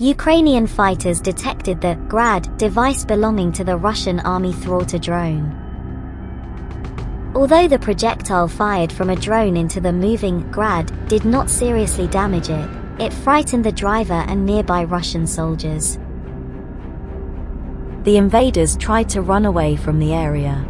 Ukrainian fighters detected the GRAD device belonging to the Russian army Thwarter drone. Although the projectile fired from a drone into the moving GRAD did not seriously damage it, it frightened the driver and nearby Russian soldiers. The invaders tried to run away from the area.